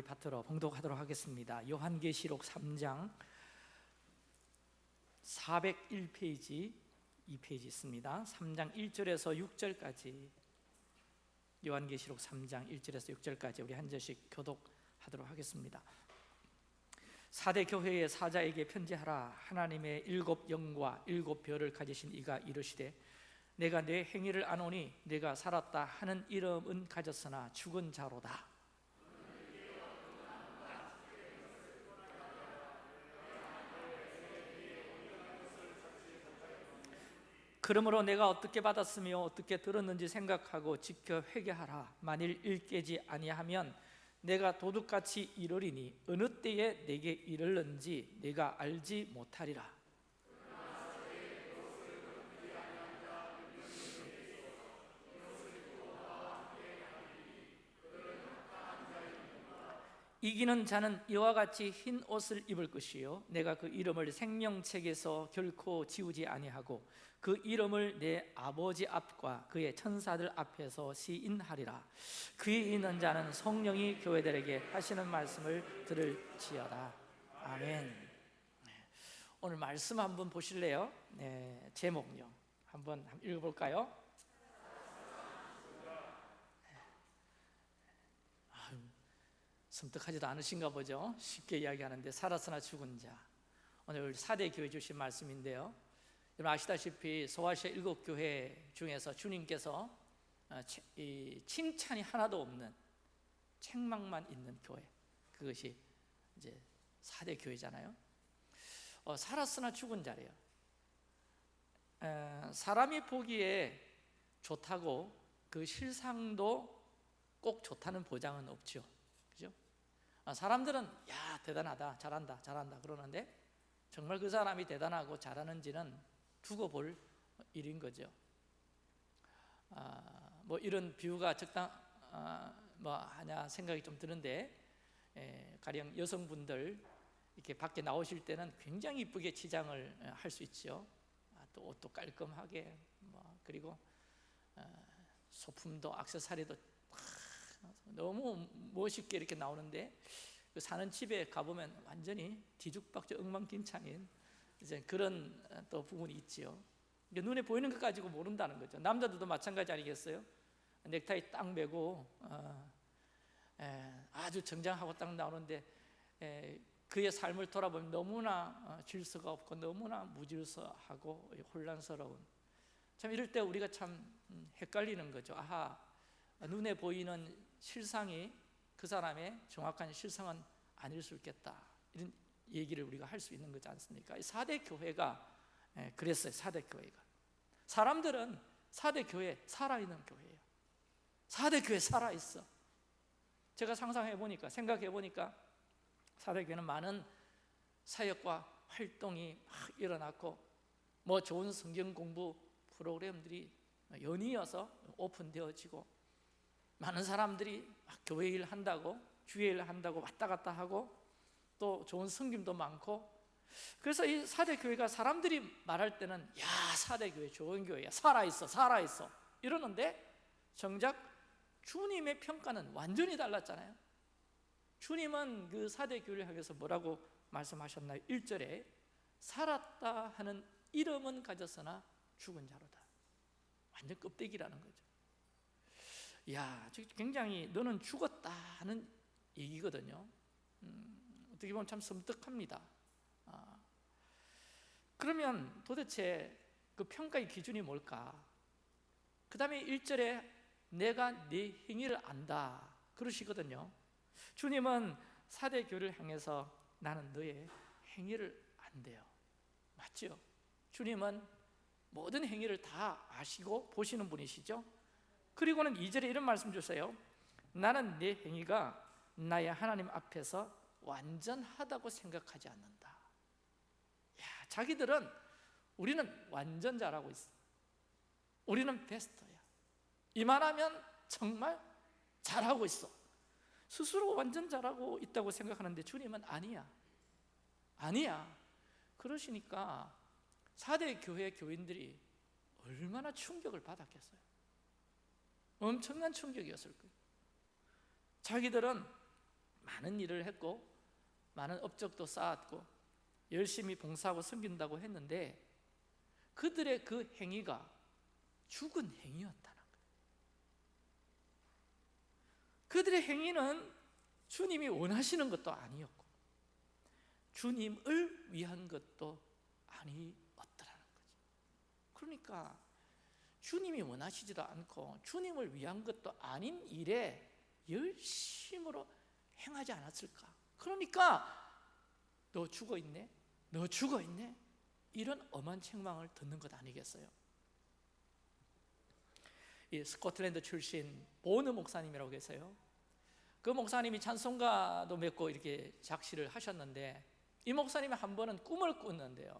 우리 파트로 봉독하도록 하겠습니다. 요한계시록 3장 401페이지 2페이지 있습니다. 3장 1절에서 6절까지. 요한계시록 3장 1절에서 6절까지 우리 한 절씩 교독하도록 하겠습니다. 사대 교회의 사자에게 편지하라. 하나님의 일곱 영과 일곱 별을 가지신 이가 이르시되 내가 내 행위를 아노니 내가 살았다 하는 이름은 가졌으나 죽은 자로다 그러므로 내가 어떻게 받았으며 어떻게 들었는지 생각하고 지켜 회개하라. 만일 일깨지 아니하면 내가 도둑같이 이르리니 어느 때에 내게 이르는지 내가 알지 못하리라 이기는 자는 이와 같이 흰 옷을 입을 것이요 내가 그 이름을 생명책에서 결코 지우지 아니하고 그 이름을 내 아버지 앞과 그의 천사들 앞에서 시인하리라 그에 있는 자는 성령이 교회들에게 하시는 말씀을 들을지어다 아멘 네. 오늘 말씀 한번 보실래요? 네, 제목요 한번 읽어볼까요? 섬뜩하지도 않으신가 보죠. 쉽게 이야기하는데 살았으나 죽은 자. 오늘 사대 교회 주신 말씀인데요. 여러분 아시다시피 소아시아 일곱 교회 중에서 주님께서 어, 칭찬이 하나도 없는 책망만 있는 교회. 그것이 이제 사대 교회잖아요. 어, 살았으나 죽은 자래요. 에, 사람이 보기에 좋다고 그 실상도 꼭 좋다는 보장은 없죠. 아, 사람들은 야 대단하다. 잘한다. 잘한다. 그러는데 정말 그 사람이 대단하고 잘하는지는 두고 볼 일인 거죠. 아, 뭐 이런 비유가 적당 아, 뭐 하냐 생각이 좀 드는데 에, 가령 여성분들 이렇게 밖에 나오실 때는 굉장히 이쁘게 치장을 할 수 있죠. 아, 또 옷도 깔끔하게 뭐 그리고 어, 소품도 악세사리도 너무 멋있게 이렇게 나오는데 그 사는 집에 가보면 완전히 뒤죽박죽 엉망진창인 이제 그런 또 부분이 있지요. 눈에 보이는 것 가지고 모른다는 거죠. 남자들도 마찬가지 아니겠어요? 넥타이 딱 매고 어, 에, 아주 정장하고 딱 나오는데 에, 그의 삶을 돌아보면 너무나 어, 질서가 없고 너무나 무질서하고 혼란스러운 참 이럴 때 우리가 참 음, 헷갈리는 거죠. 아하 눈에 보이는 실상이 그 사람의 정확한 실상은 아닐 수 있겠다. 이런 얘기를 우리가 할 수 있는 거지 않습니까? 4대 교회가 예, 그랬어요 4대 교회가. 사람들은 4대 교회 살아있는 교회예요. 4대 교회 살아있어. 제가 상상해 보니까 생각해 보니까 4대 교회는 많은 사역과 활동이 막 일어났고 뭐 좋은 성경 공부 프로그램들이 연이어서 오픈되어지고 많은 사람들이 교회 일 한다고 주의 일 한다고 왔다 갔다 하고 또 좋은 성김도 많고. 그래서 이 사대 교회가 사람들이 말할 때는 야 사대 교회 좋은 교회야. 살아있어 살아있어. 이러는데 정작 주님의 평가는 완전히 달랐잖아요. 주님은 그 사대 교회를 향해서 뭐라고 말씀하셨나요? 1절에 살았다 하는 이름은 가졌으나 죽은 자로다. 완전 껍데기라는 거죠 야, 굉장히 너는 죽었다 하는 얘기거든요 음, 어떻게 보면 참 섬뜩합니다 아, 그러면 도대체 그 평가의 기준이 뭘까? 그 다음에 1절에 내가 네 행위를 안다 그러시거든요 주님은 사대 교를 향해서 나는 너의 행위를 안돼요 맞죠? 주님은 모든 행위를 다 아시고 보시는 분이시죠? 그리고는 2절에 이런 말씀 주세요. 나는 내 행위가 나의 하나님 앞에서 완전하다고 생각하지 않는다. 야, 자기들은 우리는 완전 잘하고 있어. 우리는 베스트야. 이만하면 정말 잘하고 있어. 스스로 완전 잘하고 있다고 생각하는데 주님은 아니야. 아니야. 그러시니까 4대 교회 교인들이 얼마나 충격을 많은 일을 했고 많은 업적도 쌓았고 열심히 봉사하고 섬긴다고 했는데 그들의 그 행위가 죽은 행위였다는 거예요. 그들의 행위는 주님이 원하시는 것도 아니었고 주님을 위한 것도 아니었더라는 거죠. 그러니까 주님이 원하시지도 않고 주님을 위한 것도 아닌 일에 열심으로 행하지 않았을까? 그러니까 너 죽어 있네? 너 죽어 있네? 이런 엄한 책망을 듣는 것 아니겠어요? 이 스코틀랜드 출신 보느 목사님이라고 계세요. 그 목사님이 찬송가도 몇 곡 이렇게 작시를 하셨는데 이 목사님이 한 번은 꿈을 꿨는데요.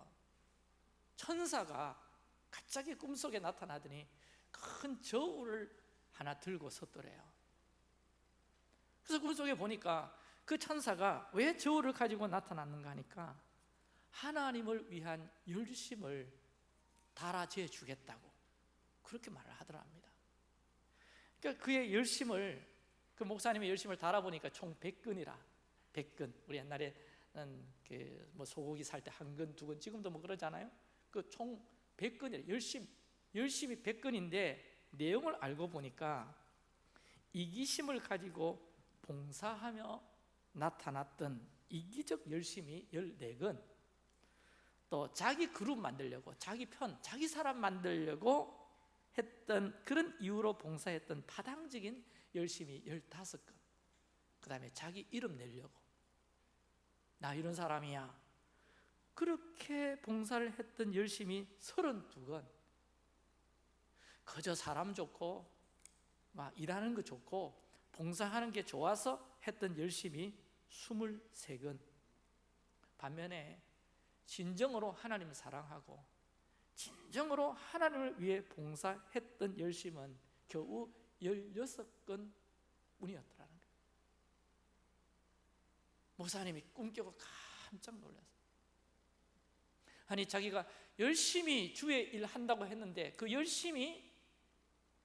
천사가 갑자기 꿈속에 나타나더니 큰 저울을 하나 들고 섰더래요. 그래서 꿈속에 보니까 그 천사가 왜 저울을 가지고 나타났는가 하니까 하나님을 위한 열심을 달아재 주겠다고 그렇게 말을 하더랍니다. 그러니까 그의 열심을 그 목사님의 열심을 달아보니까 총 100근이라 100근 우리 옛날에는 그뭐 소고기 살 때 한 근, 두 근, 지금도 뭐 그러잖아요. 그총 100근이라 열심 열심이 100근인데 내용을 알고 보니까 이기심을 가지고 봉사하며 나타났던 이기적 열심이 14근. 또 자기 그룹 만들려고 자기 편, 자기 사람 만들려고 했던 그런 이유로 봉사했던 파당적인 열심이 15건 그 다음에 자기 이름 내려고. 나 이런 사람이야 그렇게 봉사를 했던 열심이 32건. 그저 사람 좋고 막 일하는 거 좋고 봉사하는 게 좋아서 했던 열심이 23건. 반면에 진정으로 하나님을 사랑하고 진정으로 하나님을 위해 봉사했던 열심은 겨우 16건 뿐이었더라는 거예요. 목사님이 꿈깨고 깜짝 놀랐어요 아니 자기가 열심히 주의 일 한다고 했는데 그 열심이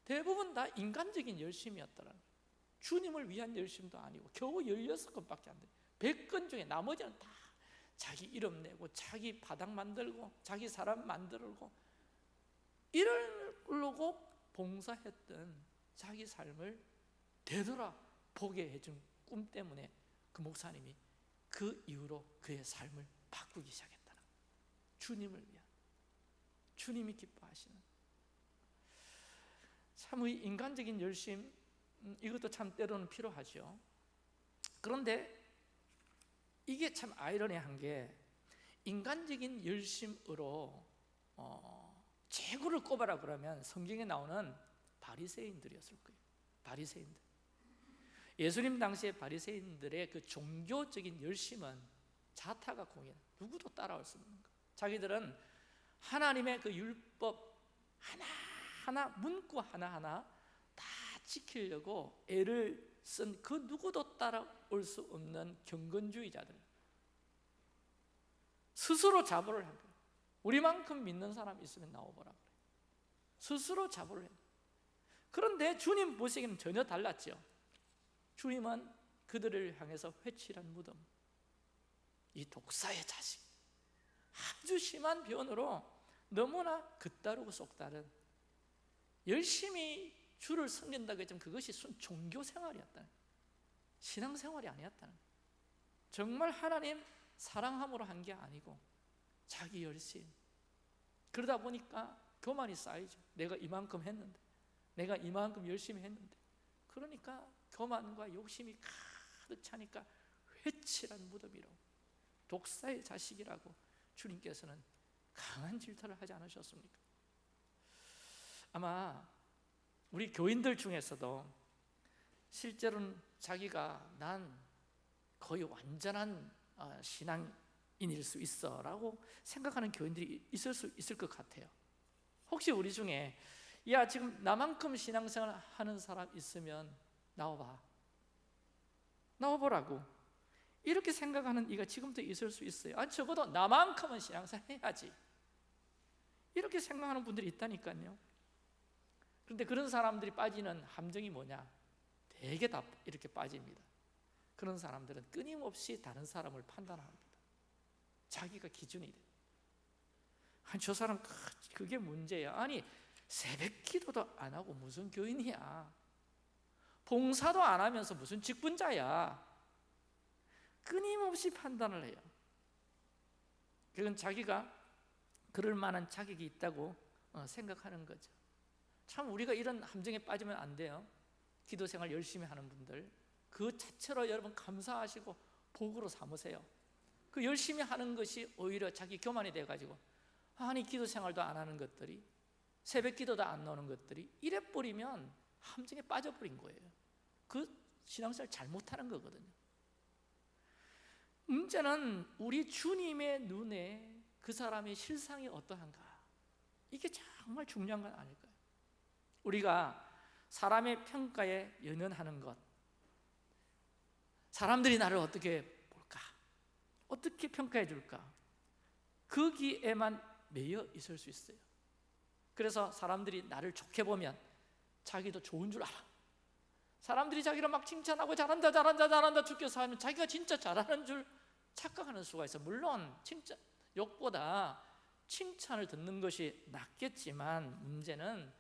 대부분 다 인간적인 열심이었더라는 거예요. 주님을 위한 열심도 아니고 겨우 16건밖에 안 돼요 100건 중에 나머지는 다 자기 이름 내고 자기 바닥 만들고 자기 사람 만들고 이러려고 봉사했던 자기 삶을 되돌아 보게 해준 꿈 때문에 그 목사님이 그 이후로 그의 삶을 바꾸기 시작했다는 주님을 위한 주님이 기뻐하시는 참의 인간적인 열심 음, 이것도 참 때로는 필요하죠 그런데 이게 참 아이러니한 게 인간적인 열심으로 어, 최고를 꼽아라 그러면 성경에 나오는 바리새인들이었을 거예요. 바리새인들. 예수님 당시에 바리새인들의 그 종교적인 열심은 자타가 공연. 누구도 따라올 수 없는 거. 자기들은 하나님의 그 율법 하나 하나 문구 하나 하나 다 지키려고 애를 쓴 그 누구도 따라올 수 없는 경건주의자들. 스스로 자부를 한 거예요. 우리만큼 믿는 사람 있으면 나와보라 그래 스스로 자부를 해 그런데 주님 보시기에는 전혀 달랐죠. 주님은 그들을 향해서 회칠한 무덤 이 독사의 자식 아주 심한 변으로 너무나 그따르고 속다른 열심히 주를 섬긴다고 했지만 그것이 순 종교 생활이었다는 신앙 생활이 아니었다는 정말 하나님 사랑함으로 한 게 아니고 자기 열심. 그러다 보니까 교만이 쌓이죠. 내가 이만큼 했는데 내가 이만큼 열심히 했는데. 그러니까 교만과 욕심이 가득 차니까 회칠한 무덤이라고 독사의 자식이라고 주님께서는 강한 질타를 하지 않으셨습니까? 아마 우리 교인들 중에서도 실제로는 자기가 난 거의 완전한 어, 신앙인일 수 있어 라고 생각하는 교인들이 있을 수 있을 것 같아요. 혹시 우리 중에 야 지금 나만큼 신앙생활 하는 사람 있으면 나와봐. 나와보라고 이렇게 생각하는 이가 지금도 있을 수 있어요 아니 적어도 나만큼은 신앙생활 해야지 이렇게 생각하는 분들이 있다니까요 그런데 그런 사람들이 빠지는 함정이 뭐냐? 대개 다 이렇게 빠집니다. 그런 사람들은 끊임없이 다른 사람을 판단합니다. 자기가 기준이 돼. 아니 저 사람 그- 그게 문제야. 아니 새벽 기도도 안 하고 무슨 교인이야. 봉사도 안 하면서 무슨 직분자야. 끊임없이 판단을 해요. 그건 자기가 그럴 만한 자격이 있다고 어, 생각하는 거죠. 참 우리가 이런 함정에 빠지면 안 돼요. 기도 생활 열심히 하는 분들 그 자체로 여러분 감사하시고 복으로 삼으세요. 그 열심히 하는 것이 오히려 자기 교만이 돼 가지고 아니 기도 생활도 안 하는 것들이 새벽 기도도 안 나오는 것들이 이래 버리면 함정에 빠져버린 거예요. 그 신앙생활 잘못하는 거거든요. 문제는 우리 주님의 눈에 그 사람의 실상이 어떠한가? 이게 정말 중요한 건 아닐까요? 우리가 사람의 평가에 연연하는 것, 사람들이 나를 어떻게 볼까? 어떻게 평가해 줄까? 거기에만 매여 있을 수 있어요. 그래서 사람들이 나를 좋게 보면 자기도 좋은 줄 알아. 사람들이 자기를 막 칭찬하고 잘한다 잘한다 잘한다 죽겠어 하면 자기가 진짜 잘하는 줄 착각하는 수가 있어. 물론 칭찬 욕보다 칭찬을 듣는 것이 낫겠지만 문제는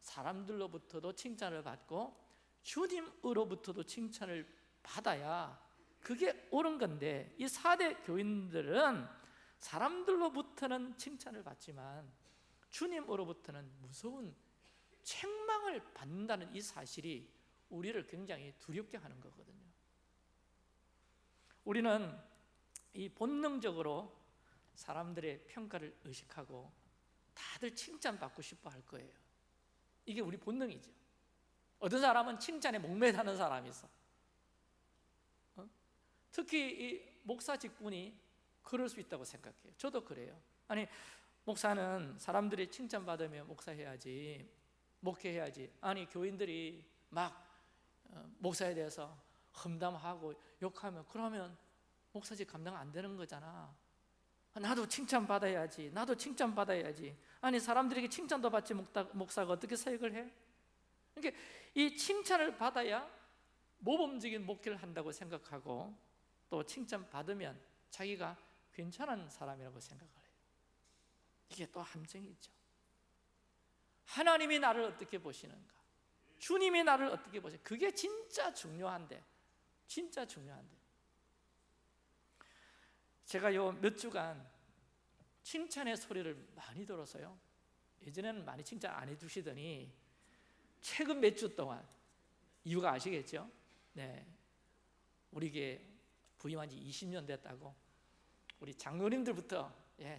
사람들로부터도 칭찬을 받고 주님으로부터도 칭찬을 받아야 그게 옳은 건데 이 4대 교인들은 사람들로부터는 칭찬을 받지만 주님으로부터는 무서운 책망을 받는다는 이 사실이 우리를 굉장히 두렵게 하는 거거든요. 우리는 이 본능적으로 사람들의 평가를 의식하고 다들 칭찬받고 싶어 할 거예요. 이게 우리 본능이죠. 어떤 사람은 칭찬에 목매다는 사람이 있어. 어? 특히 이 목사 직분이 그럴 수 있다고 생각해요. 저도 그래요. 아니 목사는 사람들이 칭찬받으며 목사해야지, 목회해야지. 아니 교인들이 막 어, 목사에 대해서 험담하고 욕하면 그러면 목사직 감당 안 되는 거잖아. 나도 칭찬 받아야지. 나도 칭찬 받아야지. 아니 사람들에게 칭찬도 받지 목사가 어떻게 사역을 해? 그러니까 이 칭찬을 받아야 모범적인 목회를 한다고 생각하고 또 칭찬 받으면 자기가 괜찮은 사람이라고 생각을 해요. 이게 또 함정이죠. 하나님이 나를 어떻게 보시는가? 주님이 나를 어떻게 보시? 그게 진짜 중요한데, 진짜 중요한데. 제가 요 몇 주간 칭찬의 소리를 많이 들어서요. 예전에는 많이 칭찬 안 해주시더니 최근 몇 주 동안 이유가 아시겠죠? 네, 우리게 부임한 지 20년 됐다고 우리 장로님들부터 예,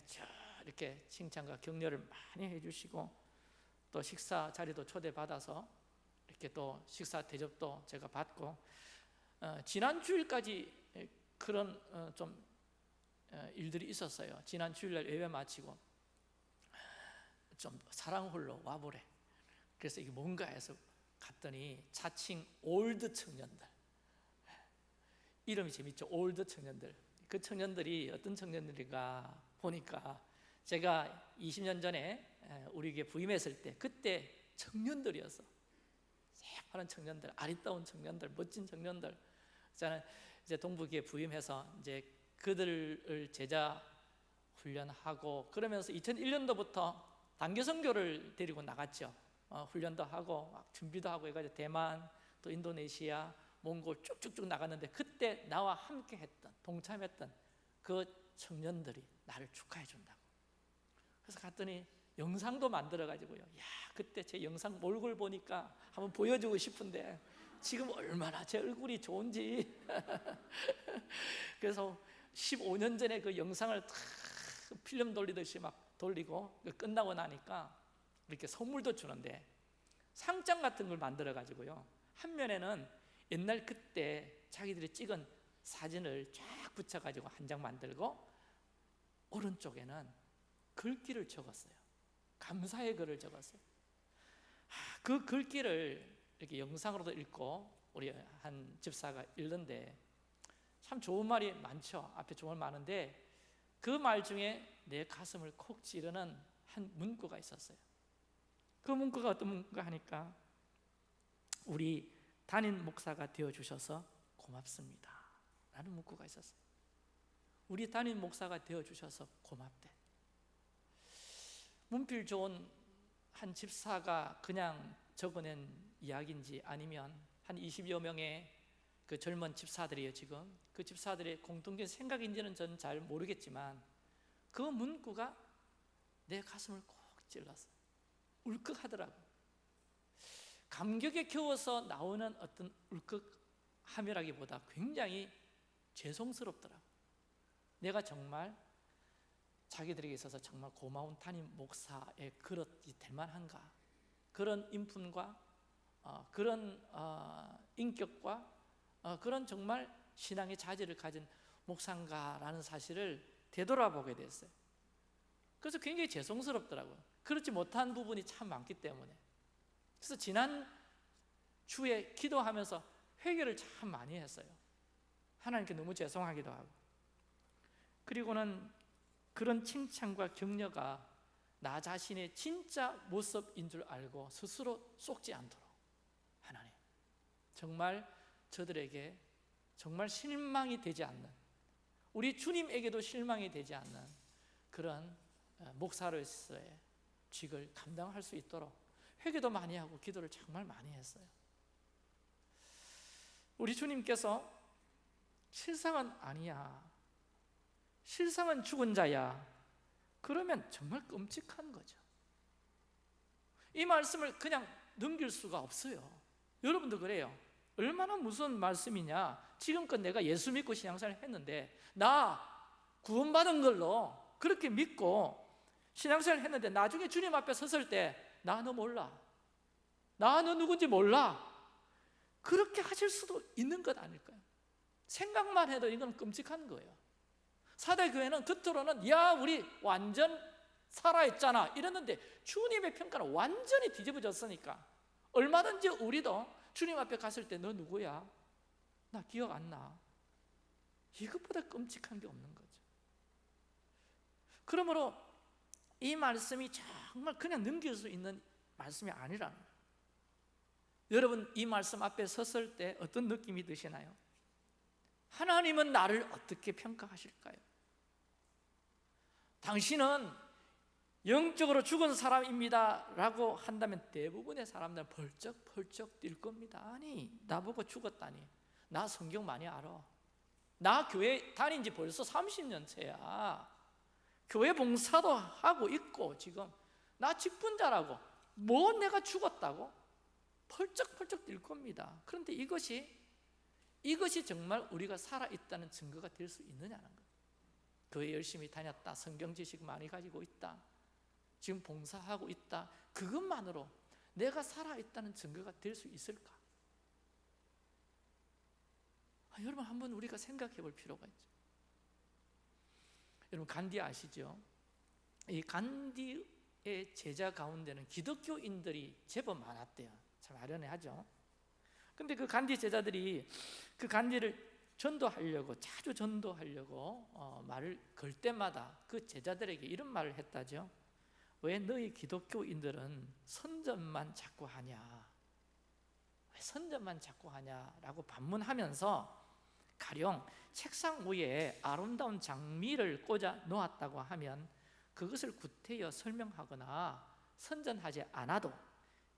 이렇게 칭찬과 격려를 많이 해주시고 또 식사 자리도 초대받아서 이렇게 또 식사 대접도 제가 받고 어, 지난 주일까지 그런 어, 좀 어, 일들이 있었어요. 지난 주일날 예배 마치고 좀 사랑 홀로 와보래. 그래서 이게 뭔가 해서 갔더니 자칭 old 청년들 이름이 재밌죠. old 청년들. 그 청년들이 어떤 청년들인가 보니까 제가 20년 전에 우리 에게 부임했을 때 그때 청년들이었어. 새파란 청년들, 아리따운 청년들, 멋진 청년들. 저는 이제 동북에 부임해서 이제 그들을 제자 훈련하고 그러면서 2001년도부터 단기 선교를 데리고 나갔죠. 어, 훈련도 하고 막 준비도 하고 해가지고 대만 또 인도네시아 몽골 쭉쭉쭉 나갔는데 그때 나와 함께 했던 동참했던 그 청년들이 나를 축하해 준다고 그래서 갔더니 영상도 만들어 가지고요. 야 그때 제 영상 얼굴 보니까 한번 보여주고 싶은데 지금 얼마나 제 얼굴이 좋은지. 그래서 15년 전에 그 영상을 탁 필름 돌리듯이 막 돌리고 끝나고 나니까 이렇게 선물도 주는데 상장 같은 걸 만들어 가지고요. 한 면에는 옛날 그때 자기들이 찍은 사진을 쫙 붙여 가지고 한 장 만들고 오른쪽에는 글귀를 적었어요 감사의 글을 적었어요. 그 글귀를 이렇게 영상으로도 읽고 우리 한 집사가 읽는데 참 좋은 말이 많죠. 앞에 좋은 말 많은데 그 말 중에 내 가슴을 콕 찌르는 한 문구가 있었어요. 그 문구가 어떤 문구가 하니까 우리 담임 목사가 되어 주셔서 고맙습니다. 라는 문구가 있었어요. 우리 담임 목사가 되어주셔서 고맙대 문필 좋은 한 집사가 그냥 적어낸 이야기인지 아니면 한 20여 명의 그 젊은 집사들이에요 지금. 그 집사들의 공통된 생각인지는 저는 잘 모르겠지만 그 문구가 내 가슴을 꼭 찔렀어요 울컥하더라고. 감격에 겨워서 나오는 어떤 울컥함이라기보다 굉장히 죄송스럽더라고. 내가 정말 자기들에게 있어서 정말 고마운 담임 목사의 그릇이 될 만한가? 그런 인품과 어, 그런 어, 인격과 어, 그런 정말 신앙의 자질을 가진 목사인가라는 사실을 되돌아보게 됐어요. 그래서 굉장히 죄송스럽더라고요. 그렇지 못한 부분이 참 많기 때문에. 그래서 지난 주에 기도하면서 회개를 참 많이 했어요. 하나님께 너무 죄송하기도 하고. 그리고는 그런 칭찬과 격려가 나 자신의 진짜 모습인 줄 알고 스스로 속지 않도록. 하나님 정말 저들에게 정말 실망이 되지 않는 우리 주님에게도 실망이 되지 않는 그런 어, 목사로서의 직을 감당할 수 있도록 회개도 많이 하고 기도를 정말 많이 했어요. 우리 주님께서 실상은 아니야 실상은 죽은 자야. 그러면 정말 끔찍한 거죠. 이 말씀을 그냥 넘길 수가 없어요. 여러분도 그래요. 얼마나 무서운 말씀이냐. 지금껏 내가 예수 믿고 신앙생활 했는데 나 구원받은 걸로 그렇게 믿고 신앙생활 했는데 나중에 주님 앞에 섰을 때 나 너 몰라. 나 너 누군지 몰라. 그렇게 하실 수도 있는 것 아닐까요? 생각만 해도 이건 끔찍한 거예요 사대 교회는 겉으로는 야 우리 완전 살아있잖아 이랬는데 주님의 평가는 완전히 뒤집어졌으니까 얼마든지 우리도 주님 앞에 갔을 때 너 누구야? 나 기억 안 나. 이것보다 끔찍한 게 없는 거죠. 그러므로 이 말씀이 정말 그냥 넘길 수 있는 말씀이 아니라는 거예요. 여러분 이 말씀 앞에 섰을 때 어떤 느낌이 드시나요? 하나님은 나를 어떻게 평가하실까요? 당신은 영적으로 죽은 사람입니다 라고 한다면 대부분의 사람들은 벌쩍벌쩍 뛸 겁니다. 아니 나보고 죽었다니. 나 성경 많이 알아. 나 교회 다닌 지 벌써 30년째야. 교회 봉사도 하고 있고 지금 나 직분자라고 뭐 내가 죽었다고? 펄쩍펄쩍 뛸 겁니다. 그런데 이것이 이것이 정말 우리가 살아있다는 증거가 될 수 있느냐는 거예요 교회 열심히 다녔다. 성경 지식 많이 가지고 있다. 지금 봉사하고 있다. 그것만으로 내가 살아있다는 증거가 될 수 있을까? 아, 여러분 한번 우리가 생각해 볼 필요가 있죠. 여러분 간디 아시죠? 이 간디의 제자 가운데는 기독교인들이 제법 많았대요. 참 아련해하죠? 근데 그 간디 제자들이 그 간디를 전도하려고 자주 전도하려고 어, 말을 걸 때마다 그 제자들에게 이런 말을 했다죠. 왜 너희 기독교인들은 선전만 자꾸 하냐? 왜 선전만 자꾸 하냐라고 반문하면서 가령 책상 위에 아름다운 장미를 꽂아 놓았다고 하면 그것을 구태여 설명하거나 선전하지 않아도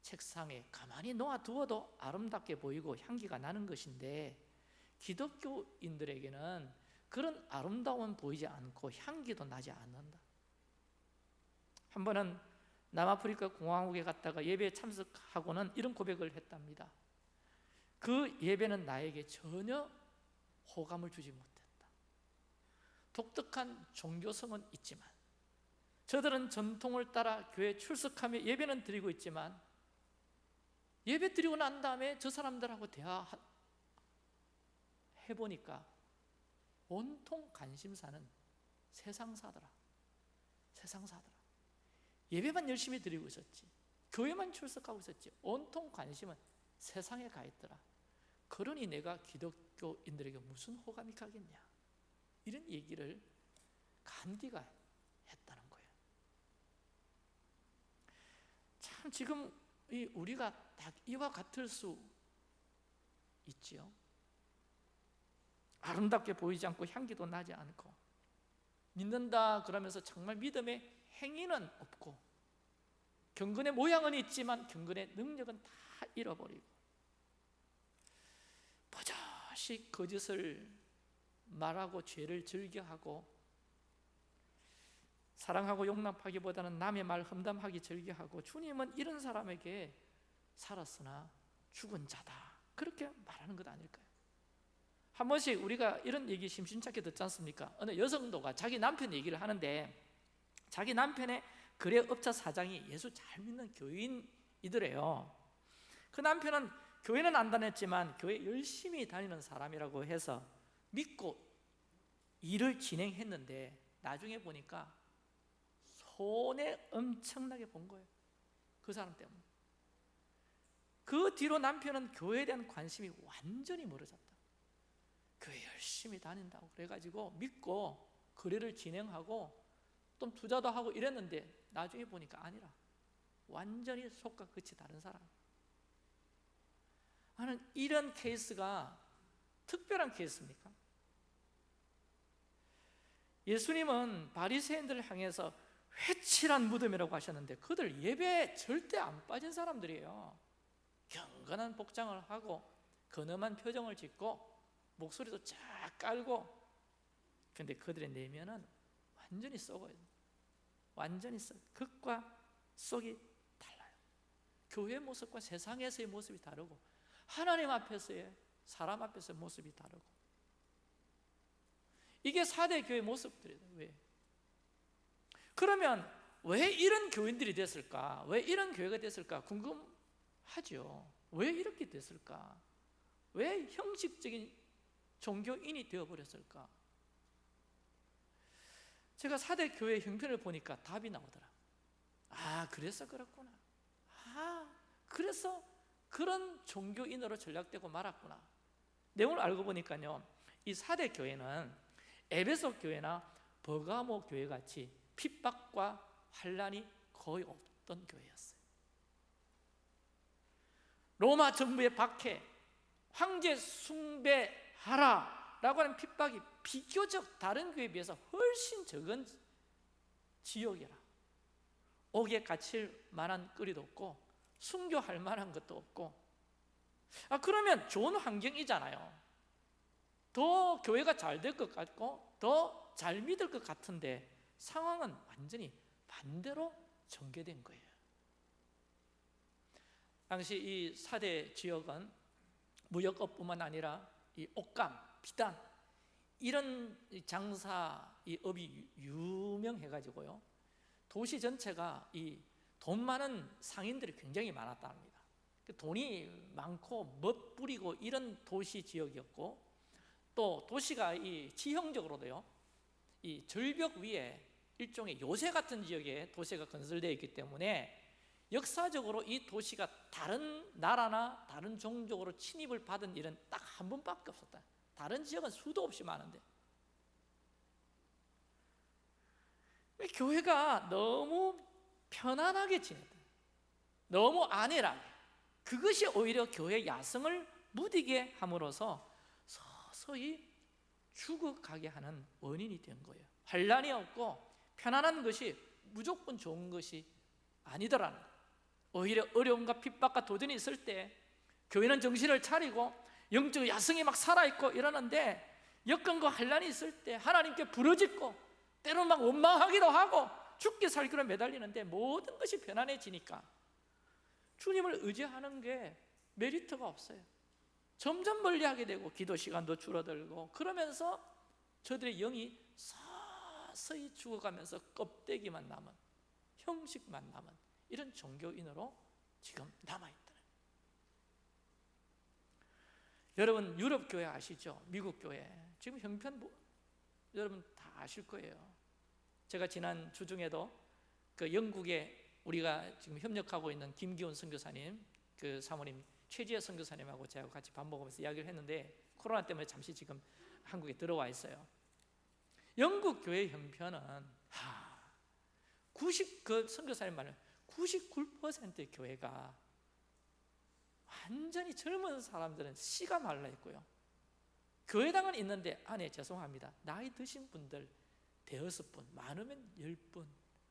책상에 가만히 놓아두어도 아름답게 보이고 향기가 나는 것인데 기독교인들에게는 그런 아름다움은 보이지 않고 향기도 나지 않는다. 한 번은 남아프리카 공화국에 갔다가 예배에 참석하고는 이런 고백을 했답니다. 그 예배는 나에게 전혀 호감을 주지 못했다. 독특한 종교성은 있지만 저들은 전통을 따라 교회 출석하며 예배는 드리고 있지만 예배 드리고 난 다음에 저 사람들하고 대화 해보니까 온통 관심사는 세상사더라. 세상사더라. 예배만 열심히 드리고 있었지 교회만 출석하고 있었지 온통 관심은 세상에 가 있더라. 그러니 내가 기독교인들에게 무슨 호감이 가겠냐? 이런 얘기를 간디가 했다는 거예요. 참 지금 우리가 다 이와 같을 수 있지요 아름답게 보이지 않고 향기도 나지 않고 믿는다 그러면서 정말 믿음의 행위는 없고 경건의 모양은 있지만 경건의 능력은 다 잃어버리고 버젓이 거짓을 말하고 죄를 즐겨하고 사랑하고 용납하기보다는 남의 말 험담하기 즐겨하고 주님은 이런 사람에게 살았으나 죽은 자다 그렇게 말하는 것 아닐까요? 한 번씩 우리가 이런 얘기 심심찮게 듣지 않습니까? 어느 여성도가 자기 남편 얘기를 하는데 자기 남편의 거래 업자 사장이 예수 잘 믿는 교인이더래요. 그 남편은 교회는 안 다녔지만 교회 열심히 다니는 사람이라고 해서 믿고 일을 진행했는데 나중에 보니까 손해 엄청나게 본 거예요. 그 사람 때문에. 그 뒤로 남편은 교회에 대한 관심이 완전히 멀어졌다 교회 열심히 다닌다고 그래가지고 믿고 거래를 진행하고 또 투자도 하고 이랬는데 나중에 보니까 아니라 완전히 속과 끝이 다른 사람 나는 이런 케이스가 특별한 케이스입니까? 예수님은 바리새인들을 향해서 회칠한 무덤이라고 하셨는데 그들 예배에 절대 안 빠진 사람들이에요 경건한 복장을 하고 근엄한 표정을 짓고 목소리도 쫙 깔고 근데 그들의 내면은 완전히 썩어요 완전히 썩 극과 속이 달라요 교회 모습과 세상에서의 모습이 다르고 하나님 앞에서의 사람 앞에서의 모습이 다르고 이게 4대 교회 모습들이에요 왜? 그러면 왜 이런 교인들이 됐을까? 왜 이런 교회가 됐을까? 궁금하죠 왜 이렇게 됐을까? 왜 형식적인 종교인이 되어버렸을까? 제가 4대 교회 형편을 보니까 답이 나오더라. 아 그래서 그렇구나. 아 그래서 그런 종교인으로 전락되고 말았구나. 내용을 알고 보니까요 이 4대 교회는 에베소 교회나 버가모 교회 같이 핍박과 환란이 거의 없던 교회였어요. 로마 정부의 박해 황제 숭배 하라 라고 하는 핍박이 비교적 다른 교회에 비해서 훨씬 적은 지역이라. 옥에 갇힐 만한 거리도 없고 순교할 만한 것도 없고. 아 그러면 좋은 환경이잖아요. 더 교회가 잘 될 것 같고 더 잘 믿을 것 같은데 상황은 완전히 반대로 전개된 거예요. 당시 이 사대 지역은 무역업뿐만 아니라 이 옷감, 비단 이런 장사 이 업이 유명해가지고요. 도시 전체가 이 돈 많은 상인들이 굉장히 많았다 합니다. 그 돈이 많고 멋부리고 이런 도시 지역이었고 또 도시가 이 지형적으로도요 이 절벽 위에 일종의 요새 같은 지역에 도시가 건설되어 있기 때문에 역사적으로 이 도시가 다른 나라나 다른 종족으로 침입을 받은 일은 딱 한 번밖에 없었다. 다른 지역은 수도 없이 많은데. 왜 교회가 너무 편안하게 지냈다 너무 안일하게 그것이 오히려 교회 야성을 무디게 함으로써 서서히 죽어가게 하는 원인이 된 거예요. 환란이 없고 편안한 것이 무조건 좋은 것이 아니더라는 오히려 어려움과 핍박과 도전이 있을 때 교회는 정신을 차리고 영적 야성이 막 살아있고 이러는데 여건과 환란이 있을 때 하나님께 부르짖고 때로는 막 원망하기도 하고 죽기 살기로 매달리는데 모든 것이 편안해지니까 주님을 의지하는 게 메리트가 없어요. 점점 멀리하게 되고 기도 시간도 줄어들고 그러면서 저들의 영이 서서히 죽어가면서 껍데기만 남은 형식만 남은 이런 종교인으로 지금 남아있다 여러분 유럽 교회 아시죠? 미국 교회. 지금 형편 뭐, 여러분 다 아실 거예요. 제가 지난 주중에도 그 영국에 우리가 지금 협력하고 있는 김기훈 선교사님 그 사모님 최지혜 선교사님하고 제가 같이 밥 먹으면서 이야기를 했는데 코로나 때문에 잠시 지금 한국에 들어와 있어요. 영국 교회 형편은 하, 90그 선교사님 말은 99%의 교회가 완전히 젊은 사람들은 씨가 말라 있고요. 교회당은 있는데 안에 죄송합니다. 나이 드신 분들 대여섯 분 많으면 열 분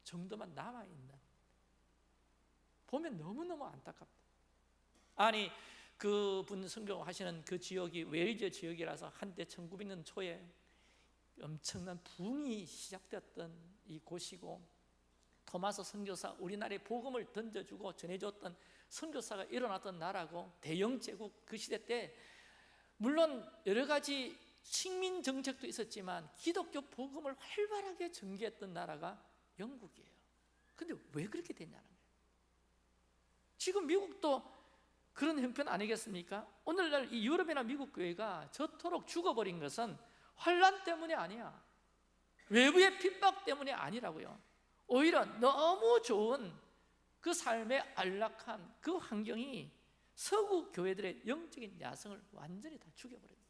정도만 남아 있는. 보면 너무너무 안타깝다. 아니 그분 성경하시는 그 지역이 웨일즈 지역이라서 한때 1900년 초에 엄청난 붕이 시작되었던 이 곳이고 토마스 선교사 우리나라에 복음을 던져주고 전해줬던 선교사가 일어났던 나라고 대영 제국 그 시대 때 물론 여러 가지 식민 정책도 있었지만 기독교 복음을 활발하게 전개했던 나라가 영국이에요. 근데 왜 그렇게 됐냐는 거예요. 지금 미국도 그런 형편 아니겠습니까? 오늘날 이 유럽이나 미국 교회가 저토록 죽어버린 것은 환란 때문이 아니야. 외부의 핍박 때문이 아니라고요. 오히려 너무 좋은 그 삶의 안락한 그 환경이 서구 교회들의 영적인 야성을 완전히 다 죽여버립니다.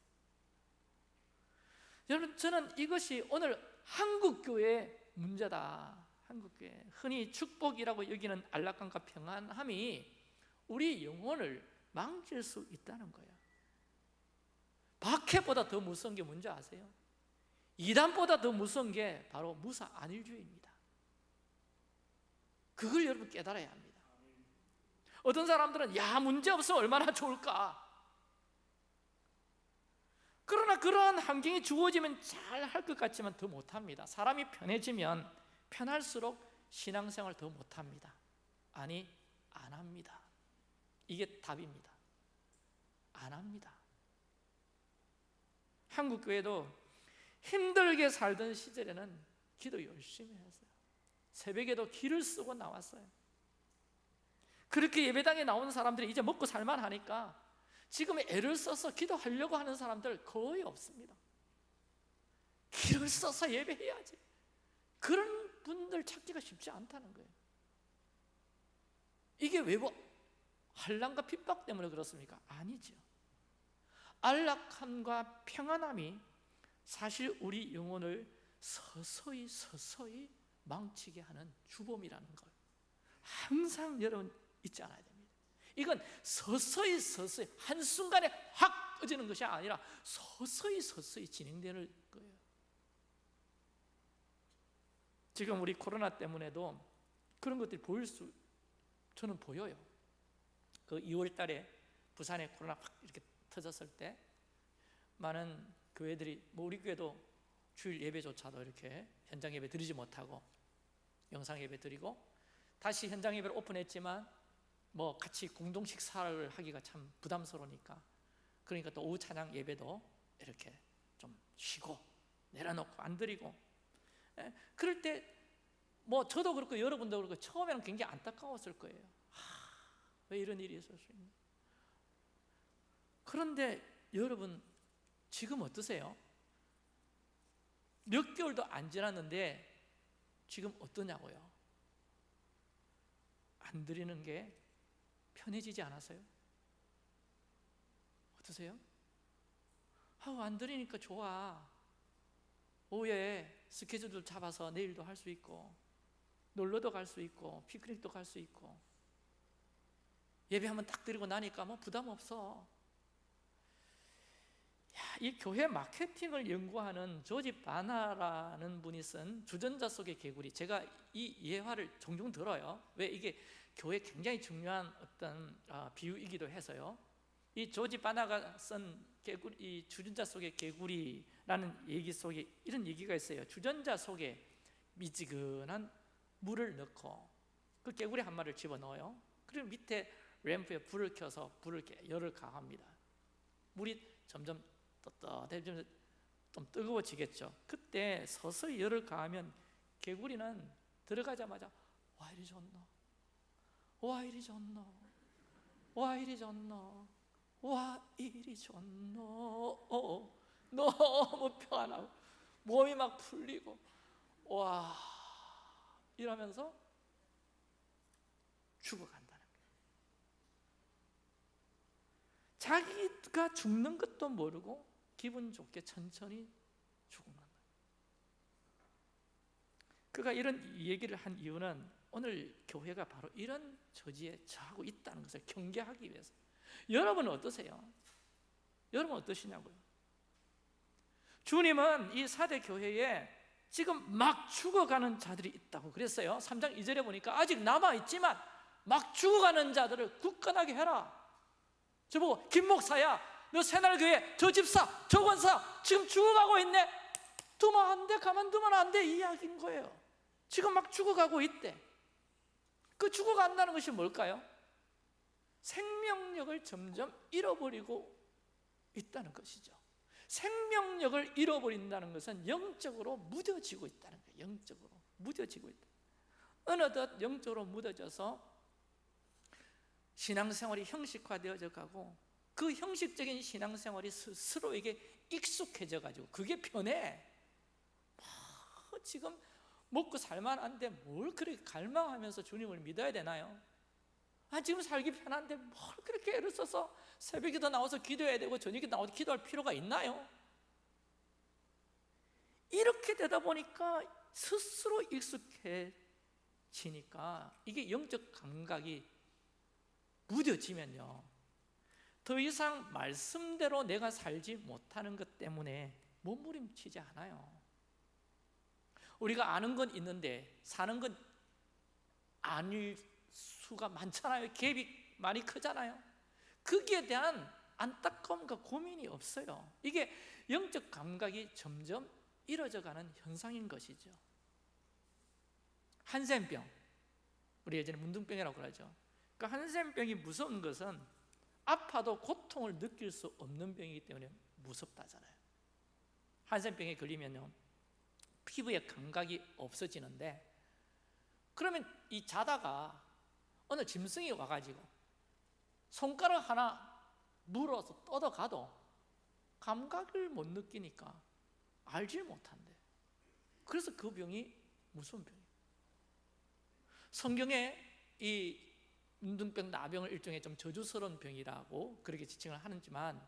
여러분 저는 이것이 오늘 한국 교회의 문제다. 한국 교회 흔히 축복이라고 여기는 안락함과 평안함이 우리 영혼을 망칠 수 있다는 거예요. 박해보다 더 무서운 게 뭔지 아세요? 이단보다 더 무서운 게 바로 무사 안일주의입니다. 그걸 여러분 깨달아야 합니다. 어떤 사람들은 야 문제 없으면 얼마나 좋을까? 그러나 그러한 환경이 주어지면 잘 할 것 같지만 더 못합니다. 사람이 편해지면 편할수록 신앙생활 더 못합니다. 아니 안 합니다. 이게 답입니다. 안 합니다. 한국 교회도 힘들게 살던 시절에는 기도 열심히 했어요. 새벽에도 길을 쓰고 나왔어요. 그렇게 예배당에 나오는 사람들이 이제 먹고 살만 하니까 지금 애를 써서 기도하려고 하는 사람들 거의 없습니다. 길을 써서 예배해야지. 그런 분들 찾기가 쉽지 않다는 거예요. 이게 왜뭐 한란과 핍박 때문에 그렇습니까? 아니죠. 안락함과 평안함이 사실 우리 영혼을 서서히 서서히 망치게 하는 주범이라는 걸 항상 여러분 잊지 않아야 됩니다. 이건 서서히 서서히 한순간에 확 꺼지는 것이 아니라 서서히 서서히 진행되는 거예요. 지금 우리 코로나 때문에도 그런 것들이 보일 수 저는 보여요. 그 2월 달에 부산에 코로나 확 이렇게 터졌을 때 많은 교회들이 뭐 우리 교회도 주일 예배조차도 이렇게 현장 예배 드리지 못하고 영상 예배 드리고 다시 현장 예배를 오픈했지만 뭐 같이 공동 식사를 하기가 참 부담스러우니까 그러니까 또 오후 찬양 예배도 이렇게 좀 쉬고 내려놓고 안 드리고. 예, 그럴 때 뭐 저도 그렇고 여러분도 그렇고 처음에는 굉장히 안타까웠을 거예요. 하, 왜 이런 일이 있을 수 있나. 그런데 여러분 지금 어떠세요? 몇 개월도 안 지났는데 지금 어떠냐고요? 안 드리는 게 편해지지 않았어요? 어떠세요? 아우 안 드리니까 좋아 오후에 스케줄도 잡아서 내일도 할 수 있고 놀러도 갈 수 있고 피크닉도 갈 수 있고 예배 한번 딱 드리고 나니까 뭐 부담 없어 이 교회 마케팅을 연구하는 조지 바나라는 분이 쓴 주전자 속의 개구리. 제가 이 예화를 종종 들어요. 왜 이게 교회 굉장히 중요한 어떤 아, 비유이기도 해서요. 이 조지 바나가 쓴 개구리, 이 주전자 속의 개구리라는 얘기 속에 이런 얘기가 있어요. 주전자 속에 미지근한 물을 넣고 그 개구리 한 마리를 집어넣어요. 그리고 밑에 램프에 불을 켜서 불을 열을 가합니다. 물이 점점 떳떳해지면 좀 뜨거워지겠죠? 그때 서서히 열을 가하면 개구리는 들어가자마자 와 이리 좋노? 와 이리 좋노? 와 이리 좋노? 와 이리 좋노? 어, 너무 편하고 몸이 막 풀리고 와. 이러면서 죽어간다는 거예요. 자기가 죽는 것도 모르고 기분 좋게 천천히 거예요 그가 이런 얘기를 한 이유는 오늘 교회가 바로 이런 처지에 처하고 있다는 것을 경계하기 위해서 여러분은 어떠세요? 여러분 어떠시냐고요? 주님은 이 사대 교회에 지금 막 죽어가는 자들이 있다고 그랬어요 3장 2절에 보니까 아직 남아 있지만 막 죽어가는 자들을 굳건하게 해라 저보고 김 목사야 너 새날교회 저 집사 저 권사. 지금 죽어가고 있네. 두면 안돼 가만두면 안 돼. 이야기인 거예요. 지금 막 죽어가고 있대. 그 죽어간다는 것이 뭘까요? 생명력을 점점 잃어버리고 있다는 것이죠. 생명력을 잃어버린다는 것은 영적으로 무뎌지고 있다는 거예요. 영적으로 무뎌지고 있다. 어느덧 영적으로 묻어져서 신앙생활이 형식화되어져 가고 그 형식적인 신앙생활이 스스로에게 익숙해져 가지고 그게 편해 뭐 지금 먹고 살만한데 뭘 그렇게 갈망하면서 주님을 믿어야 되나요? 아 지금 살기 편한데 뭘 그렇게 애를 써서 새벽에 더 나와서 기도해야 되고 저녁에 나와서 기도할 필요가 있나요? 이렇게 되다 보니까 스스로 익숙해지니까 이게 영적 감각이 무뎌지면요 더 이상 말씀대로 내가 살지 못하는 것 때문에 몸부림치지 않아요. 우리가 아는 건 있는데 사는 건 아닐 수가 많잖아요. 갭이 많이 크잖아요. 거기에 대한 안타까움과 고민이 없어요. 이게 영적 감각이 점점 이뤄져가는 현상인 것이죠. 한센병 우리 예전에 문둥병이라고 그러죠. 그 한센병이 무서운 것은 아파도 고통을 느낄 수 없는 병이기 때문에 무섭다잖아요. 한센병에 걸리면요 피부의 감각이 없어지는데 그러면 이 자다가 어느 짐승이 와가지고 손가락 하나 물어서 뻗어가도 감각을 못 느끼니까 알질 못한대. 그래서 그 병이 무슨 병이에요? 성경에 이 문둥병, 나병을 일종의 좀 저주스러운 병이라고 그렇게 지칭을 하지만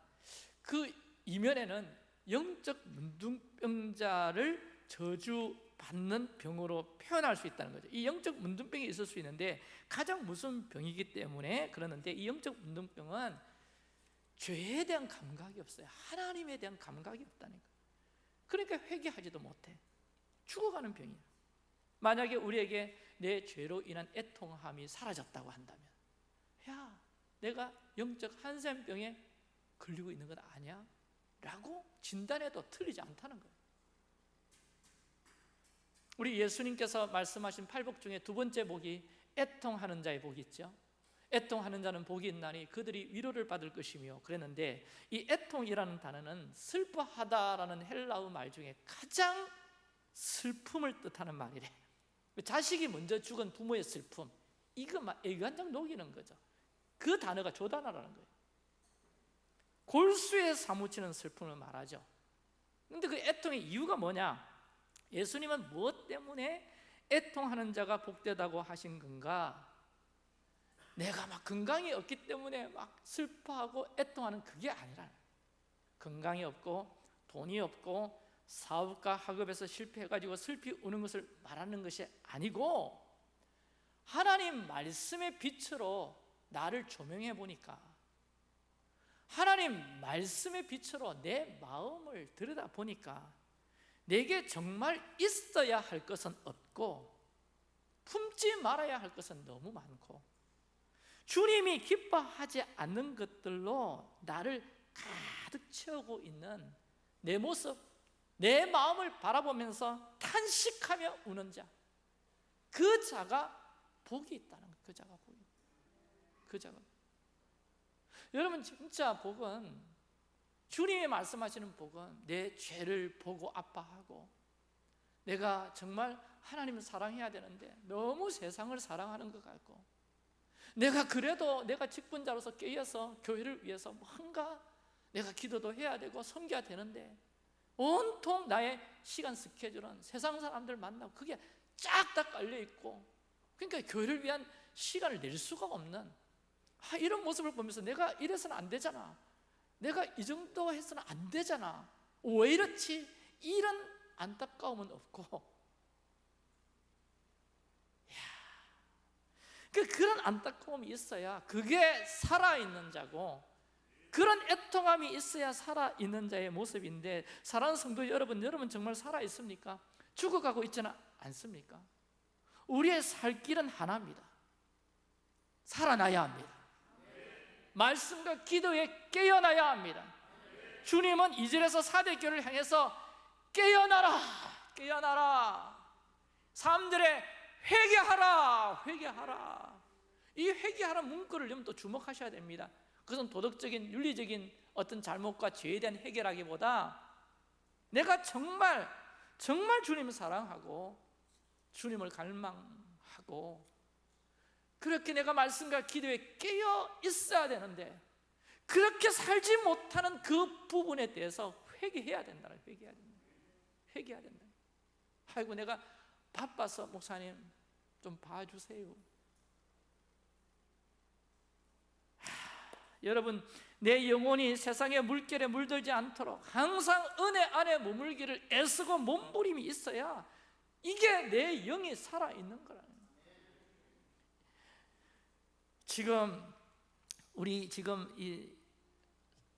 그 이면에는 영적 문둥병자를 저주받는 병으로 표현할 수 있다는 거죠. 이 영적 문둥병이 있을 수 있는데 가장 무슨 병이기 때문에 그러는데 이 영적 문둥병은 죄에 대한 감각이 없어요. 하나님에 대한 감각이 없다니까 그러니까 회개하지도 못해. 죽어가는 병이야 만약에 우리에게 내 죄로 인한 애통함이 사라졌다고 한다면 야 내가 영적 한센병에 걸리고 있는 건 아니야? 라고 진단해도 틀리지 않다는 거예요. 우리 예수님께서 말씀하신 팔복 중에 두 번째 복이 애통하는 자의 복이 있죠. 애통하는 자는 복이 있나니 그들이 위로를 받을 것이며 그랬는데 이 애통이라는 단어는 슬퍼하다라는 헬라어 말 중에 가장 슬픔을 뜻하는 말이래 자식이 먼저 죽은 부모의 슬픔 이거 막 애간장 녹이는 거죠. 그 단어가 조단어라는 거예요. 골수에 사무치는 슬픔을 말하죠. 근데 그 애통의 이유가 뭐냐? 예수님은 무엇 때문에 애통하는 자가 복되다고 하신 건가? 내가 막 건강이 없기 때문에 막 슬퍼하고 애통하는 그게 아니라 건강이 없고 돈이 없고 사업가 학업에서 실패해가지고 슬피 우는 것을 말하는 것이 아니고 하나님 말씀의 빛으로 나를 조명해 보니까 하나님 말씀의 빛으로 내 마음을 들여다 보니까 내게 정말 있어야 할 것은 없고 품지 말아야 할 것은 너무 많고 주님이 기뻐하지 않는 것들로 나를 가득 채우고 있는 내 모습, 내 마음을 바라보면서 탄식하며 우는 자, 그 자가 복이 있다는 거예요. 그 자가 복이. 그 자가. 여러분 진짜 복은 주님이 말씀하시는 복은 내 죄를 보고 아파하고 내가 정말 하나님을 사랑해야 되는데 너무 세상을 사랑하는 것 같고 내가 그래도 내가 직분자로서 깨어서 교회를 위해서 뭔가 내가 기도도 해야 되고 섬겨야 되는데 온통 나의 시간 스케줄은 세상 사람들 만나고 그게 쫙 다 깔려 있고 그러니까 교회를 위한 시간을 낼 수가 없는 아, 이런 모습을 보면서 내가 이래서는 안 되잖아. 내가 이 정도 해서는 안 되잖아. 왜 이렇지? 이런 안타까움은 없고. 그 그런 안타까움이 있어야 그게 살아있는 자고 그런 애통함이 있어야 살아있는 자의 모습인데 사랑하는 성도 여러분 여러분 정말 살아있습니까? 죽어가고 있지는 않습니까? 우리의 살 길은 하나입니다. 살아나야 합니다. 말씀과 기도에 깨어나야 합니다. 주님은 이절에서 사대교를 향해서 깨어나라 깨어나라. 사람들의 회개하라 회개하라. 이 회개하라 문구를 좀 또 주목하셔야 됩니다 그것은 도덕적인 윤리적인 어떤 잘못과 죄에 대한 해결하기보다 내가 정말 정말 주님을 사랑하고 주님을 갈망하고 그렇게 내가 말씀과 기도에 깨어 있어야 되는데 그렇게 살지 못하는 그 부분에 대해서 회개해야 된다 회개해야 된다 회개해야 된다 아이고 내가 바빠서 목사님 좀 봐주세요 여러분 내 영혼이 세상의 물결에 물들지 않도록 항상 은혜 안에 머물기를 애쓰고 몸부림이 있어야 이게 내 영이 살아있는 거라는 거예요 지금 우리 지금 이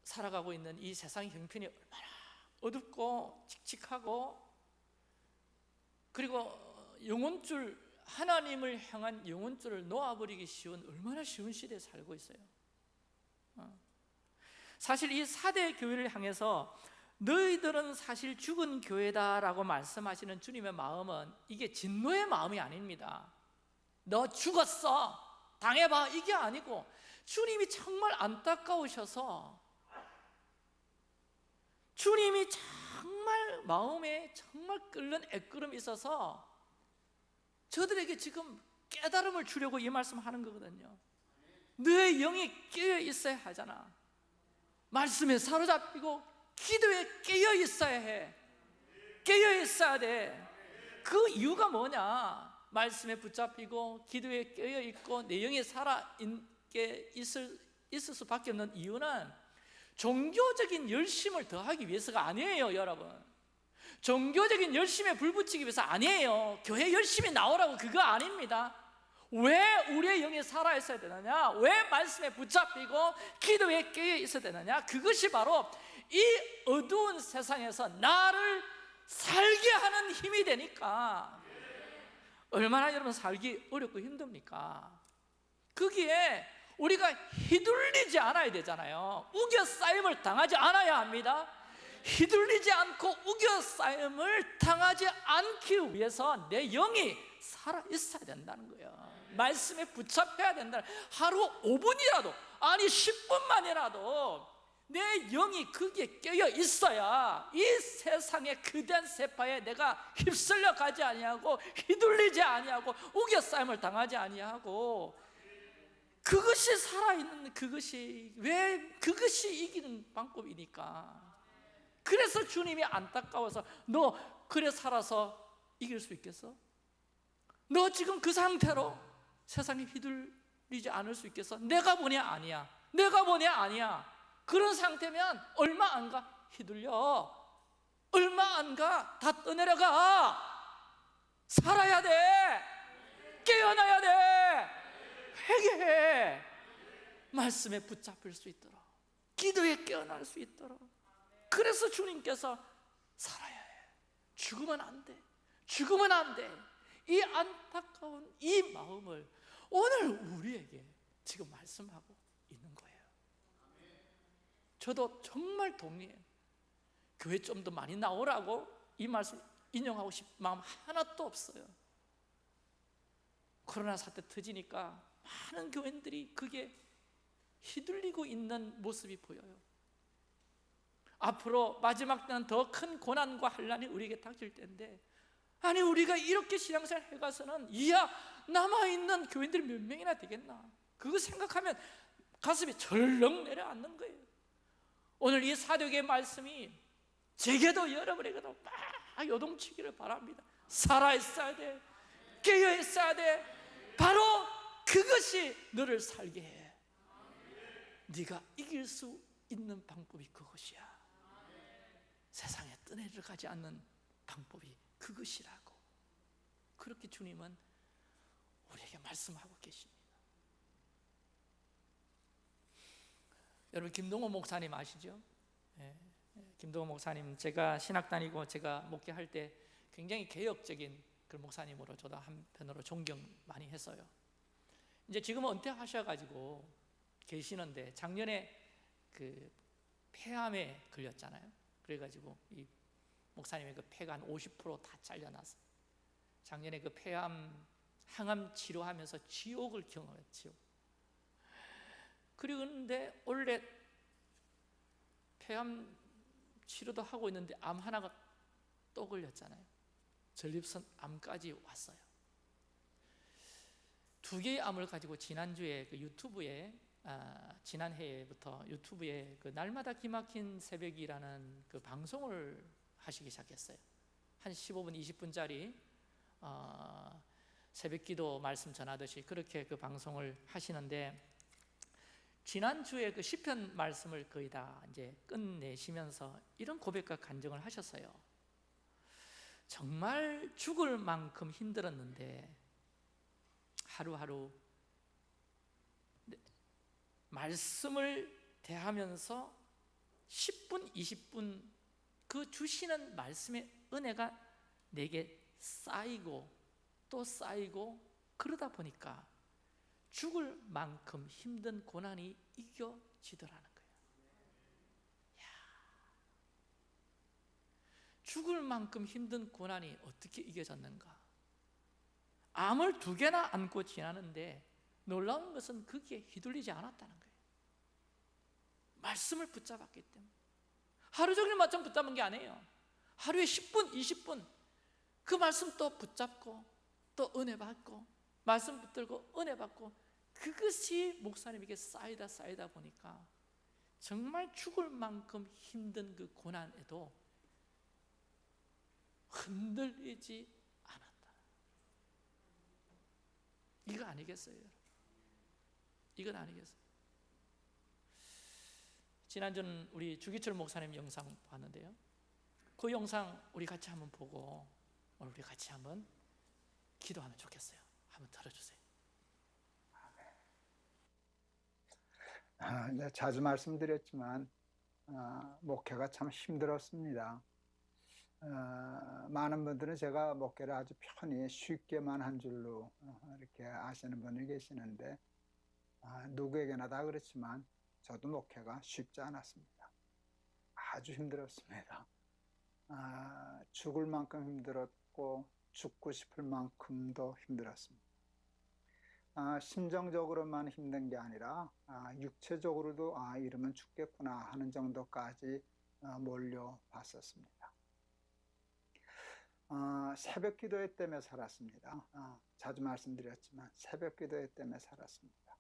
살아가고 있는 이 세상 형편이 얼마나 어둡고 칙칙하고 그리고 영혼줄 하나님을 향한 영혼줄을 놓아버리기 쉬운 얼마나 쉬운 시대에 살고 있어요 어. 사실 이 사대 교회를 향해서 너희들은 사실 죽은 교회다라고 말씀하시는 주님의 마음은 이게 진노의 마음이 아닙니다. 너 죽었어. 당해봐. 이게 아니고 주님이 정말 안타까우셔서 주님이 정말 마음에 정말 끓는 애끓음이 있어서 저들에게 지금 깨달음을 주려고 이 말씀하는 거거든요. 너의 영이 깨어 있어야 하잖아 말씀에 사로잡히고 기도에 깨어 있어야 해. 깨어 있어야 돼 그 이유가 뭐냐? 말씀에 붙잡히고 기도에 깨어 있고 내 영이 살아 있게 있을, 있을 수밖에 없는 이유는 종교적인 열심을 더하기 위해서가 아니에요 여러분. 종교적인 열심에 불붙이기 위해서 아니에요. 교회 열심히 나오라고 그거 아닙니다 왜 우리의 영이 살아 있어야 되느냐? 왜 말씀에 붙잡히고 기도에 깨어 있어야 되느냐? 그것이 바로 이 어두운 세상에서 나를 살게 하는 힘이 되니까 얼마나 여러분 살기 어렵고 힘듭니까? 거기에 우리가 휘둘리지 않아야 되잖아요 우겨싸임을 당하지 않아야 합니다 휘둘리지 않고 우겨싸임을 당하지 않기 위해서 내 영이 살아 있어야 된다는 거예요 말씀에 붙잡혀야 된다 하루 5분이라도 아니 10분만이라도 내 영이 거기에 깨어 있어야 이 세상의 그대한 세파에 내가 휩쓸려 가지 아니하고 휘둘리지 아니하고 우겨싸임을 당하지 아니하고 그것이 살아있는 그것이 왜 그것이 이기는 방법이니까 그래서 주님이 안타까워서 너 그래 살아서 이길 수 있겠어? 너 지금 그 상태로 세상에 휘둘리지 않을 수 있겠어? 내가 보냐? 아니야. 내가 보냐? 아니야. 그런 상태면 얼마 안 가? 휘둘려. 얼마 안 가? 다 떠내려가. 살아야 돼. 깨어나야 돼. 회개해. 말씀에 붙잡힐 수 있도록. 기도에 깨어날 수 있도록. 그래서 주님께서 살아야 해. 죽으면 안돼. 죽으면 안돼 이 안타까운 이 마음을 오늘 우리에게 지금 말씀하고 있는 거예요. 저도 정말 동의해요. 교회 좀 더 많이 나오라고 이 말씀 인용하고 싶은 마음 하나도 없어요. 코로나 사태 터지니까 많은 교인들이 그게 휘둘리고 있는 모습이 보여요. 앞으로 마지막 때는 더 큰 고난과 환란이 우리에게 닥칠 때인데 아니 우리가 이렇게 신앙생활 해가서는 이야 남아있는 교인들이 몇 명이나 되겠나? 그거 생각하면 가슴이 절렁 내려앉는 거예요. 오늘 이 사도의 말씀이 제게도 여러분에게도 막 요동치기를 바랍니다. 살아있어야 돼. 깨어있어야 돼. 바로 그것이 너를 살게 해. 네가 이길 수 있는 방법이 그것이야. 세상에 떠내려 가지 않는 방법이 그것이라고 그렇게 주님은 우리에게 말씀하고 계십니다 여러분 김동호 목사님 아시죠? 예, 예, 김동호 목사님 제가 신학 다니고 제가 목회할 때 굉장히 개혁적인 그 목사님으로 저도 한편으로 존경 많이 했어요. 이제 지금 은퇴하셔가지고 계시는데 작년에 그 폐암에 걸렸잖아요. 그래가지고 이 목사님의 그 폐가 한 50%다 잘려났어요. 작년에 그 폐암 항암 치료하면서 지옥을 경험했지요. 그런데 원래 폐암 치료도 하고 있는데 암 하나가 또 걸렸잖아요. 전립선 암까지 왔어요. 두 개의 암을 가지고 지난주에 그 유튜브에 아, 지난해부터 유튜브에 그 날마다 기막힌 새벽이라는 그 방송을 하시기 시작했어요. 한 15분, 20분짜리 어, 새벽기도 말씀 전하듯이 그렇게 그 방송을 하시는데 지난주에 그 시편 말씀을 거의 다 이제 끝내시면서 이런 고백과 간증을 하셨어요. 정말 죽을 만큼 힘들었는데 하루하루 말씀을 대하면서 10분, 20분 그 주시는 말씀의 은혜가 내게 쌓이고 또 쌓이고 그러다 보니까 죽을 만큼 힘든 고난이 이겨지더라는 거예요. 야. 죽을 만큼 힘든 고난이 어떻게 이겨졌는가? 암을 두 개나 안고 지나는데 놀라운 것은 거기에 휘둘리지 않았다는 거예요. 말씀을 붙잡았기 때문에. 하루 종일 맞짱 붙잡은 게 아니에요. 하루에 10분, 20분 그 말씀 또 붙잡고 또 은혜 받고 말씀 붙들고 은혜 받고 그것이 목사님에게 쌓이다 쌓이다 보니까 정말 죽을 만큼 힘든 그 고난에도 흔들리지 않았다. 이거 아니겠어요? 이건 아니겠어요? 지난주는 우리 주기철 목사님 영상 봤는데요. 그 영상 우리 같이 한번 보고 오늘 우리 같이 한번 기도하면 좋겠어요. 한번 들어주세요. 아, 네, 자주 말씀드렸지만 아, 목회가 참 힘들었습니다. 아, 많은 분들은 제가 목회를 아주 편히 쉽게만 한 줄로 어, 이렇게 아시는 분이 계시는데 아, 누구에게나 다 그렇지만 저도 목회가 쉽지 않았습니다. 아주 힘들었습니다. 아, 죽을 만큼 힘들었고 죽고 싶을 만큼도 힘들었습니다. 아, 심정적으로만 힘든 게 아니라 아, 육체적으로도 아 이러면 죽겠구나 하는 정도까지 어, 몰려봤었습니다. 아, 새벽 기도회 때문에 살았습니다. 아, 자주 말씀드렸지만 새벽 기도회 때문에 살았습니다.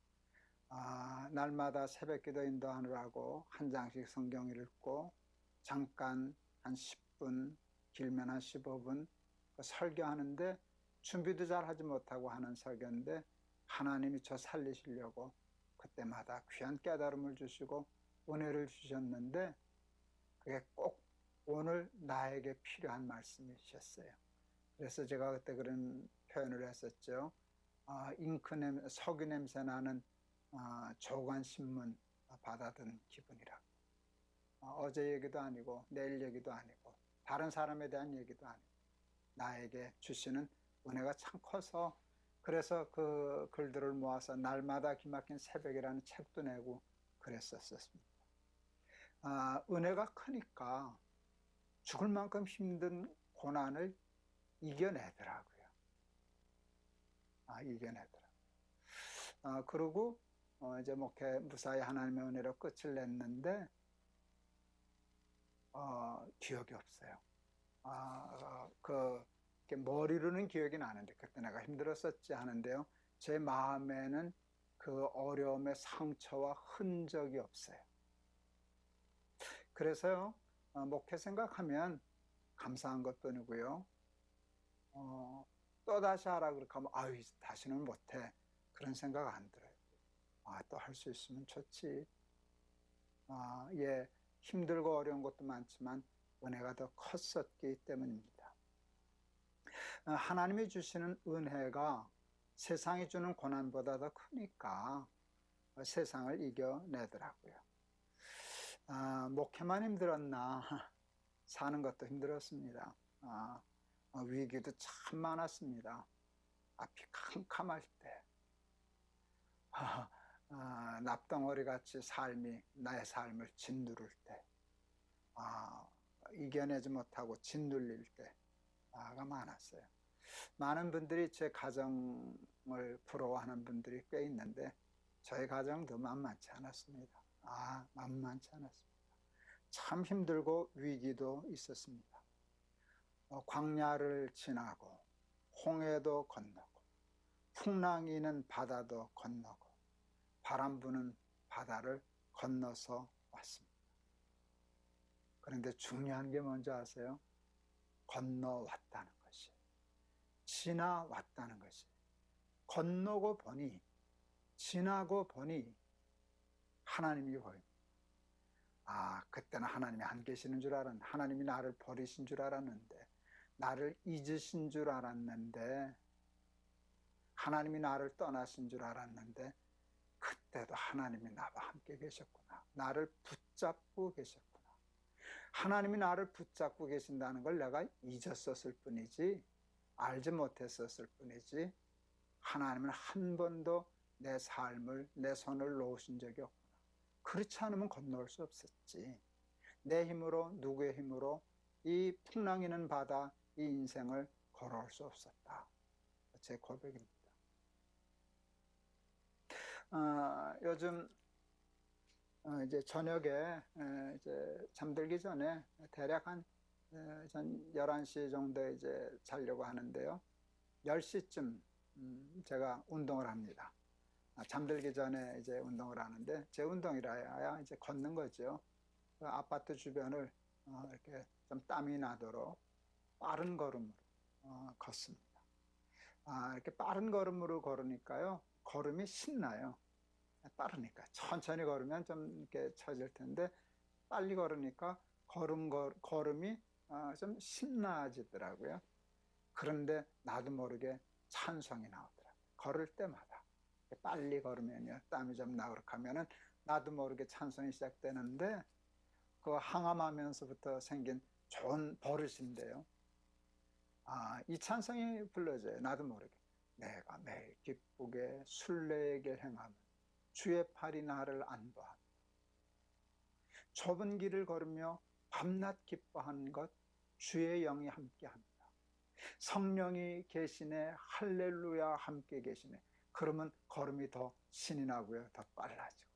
아, 날마다 새벽 기도 인도하느라고 한 장씩 성경 읽고 잠깐 한 10분 길면 한 15분 그 설교하는데 준비도 잘 하지 못하고 하는 설교인데 하나님이 저 살리시려고 그때마다 귀한 깨달음을 주시고 은혜를 주셨는데 그게 꼭 오늘 나에게 필요한 말씀이셨어요. 그래서 제가 그때 그런 표현을 했었죠. 아, 잉크 냄, 석유 냄새 나는 아, 조간 신문 받아든 기분이라. 아, 어제 얘기도 아니고 내일 얘기도 아니고 다른 사람에 대한 얘기도 아니고 나에게 주시는 은혜가 참 커서 그래서 그 글들을 모아서 날마다 기막힌 새벽이라는 책도 내고 그랬었습니다. 아, 은혜가 크니까 죽을 만큼 힘든 고난을 이겨내더라고요. 아, 이겨내더라고요. 아, 그리고 어, 이제 목회 무사히 하나님의 은혜로 끝을 냈는데 어, 기억이 없어요. 아, 어, 그 머리로는 기억이 나는데 그때 내가 힘들었었지 하는데요. 제 마음에는 그 어려움의 상처와 흔적이 없어요. 그래서요, 어, 목회 생각하면 감사한 것뿐이고요. 어, 또 다시 하라 그렇게 하면 아유 다시는 못해 그런 생각 안 들어요. 아 또 할 수 있으면 좋지. 아, 예 힘들고 어려운 것도 많지만 은혜가 더 컸었기 때문입니다. 어, 하나님이 주시는 은혜가 세상이 주는 고난보다 더 크니까 세상을 이겨내더라고요. 아, 목회만 힘들었나 사는 것도 힘들었습니다. 아, 어, 위기도 참 많았습니다. 앞이 캄캄할 때 아, 아, 납덩어리 같이 삶이 나의 삶을 짓누를 때 아, 이겨내지 못하고 짓눌릴 때가 많았어요. 많은 분들이 제 가정을 부러워하는 분들이 꽤 있는데 저희 가정도 만만치 않았습니다. 아, 만만치 않았습니다. 참 힘들고 위기도 있었습니다. 어, 광야를 지나고 홍해도 건너고 풍랑이는 바다도 건너고 바람 부는 바다를 건너서 왔습니다. 그런데 중요한 게 뭔지 아세요? 건너왔다는 것이. 지나왔다는 것이. 건너고 보니, 지나고 보니 하나님이 보입니다. 아, 그때는 하나님이 안 계시는 줄 알았는데, 하나님이 나를 버리신 줄 알았는데, 나를 잊으신 줄 알았는데, 하나님이 나를 떠나신 줄 알았는데, 그때도 하나님이 나와 함께 계셨구나. 나를 붙잡고 계셨구나. 하나님이 나를 붙잡고 계신다는 걸 내가 잊었었을 뿐이지, 알지 못했었을 뿐이지, 하나님은 한 번도 내 삶을, 내 손을 놓으신 적이 없구나. 그렇지 않으면 건너올 수 없었지. 내 힘으로, 누구의 힘으로 이 풍랑이는 바다, 이 인생을 걸어올 수 없었다. 제 고백입니다. 어, 요즘 어, 이제 저녁에 에, 이제 잠들기 전에 대략 한 에, 전 11시 정도에 이제 자려고 하는데요. 10시쯤 음, 제가 운동을 합니다. 아, 잠들기 전에 이제 운동을 하는데 제 운동이라야 이제 걷는 거죠. 그 아파트 주변을 어, 이렇게 좀 땀이 나도록 빠른 걸음으로 어, 걷습니다. 아, 이렇게 빠른 걸음으로 걸으니까요. 걸음이 신나요. 빠르니까 천천히 걸으면 좀 이렇게 처질 텐데 빨리 걸으니까 걸음 걸, 걸음이 어, 좀 신나지더라고요. 그런데 나도 모르게 찬성이 나오더라고요. 걸을 때마다 빨리 걸으면요 땀이 좀 나고 하면은 나도 모르게 찬성이 시작되는데 그 항암하면서부터 생긴 좋은 버릇인데요. 아, 이 찬성이 불러져요. 나도 모르게. 내가 매일 기쁘게 순례의 행하면 주의 팔이 나를 안도하며 좁은 길을 걸으며 밤낮 기뻐하는 것 주의 영이 함께합니다. 성령이 계시네 할렐루야 함께 계시네. 그러면 걸음이 더 신이 나고요 더 빨라지고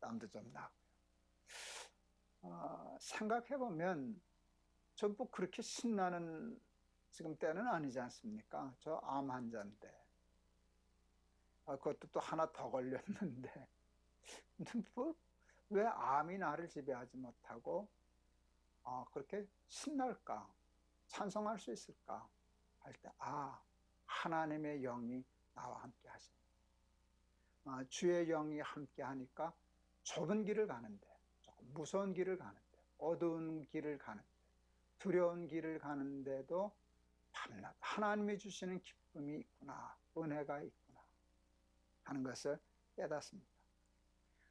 땀도 좀 나고요. 어, 생각해보면 전부 그렇게 신나는 지금 때는 아니지 않습니까? 저 암 환자인데 아, 그것도 또 하나 더 걸렸는데. 뭐, 왜 암이 나를 지배하지 못하고 어, 그렇게 신날까? 찬송할 수 있을까? 할 때 아 하나님의 영이 나와 함께 하십니다. 아, 주의 영이 함께 하니까 좁은 길을 가는데 조금 무서운 길을 가는데 어두운 길을 가는데 두려운 길을 가는데도 밤낮 하나님이 주시는 기쁨이 있구나 은혜가 있구나 하는 것을 깨닫습니다.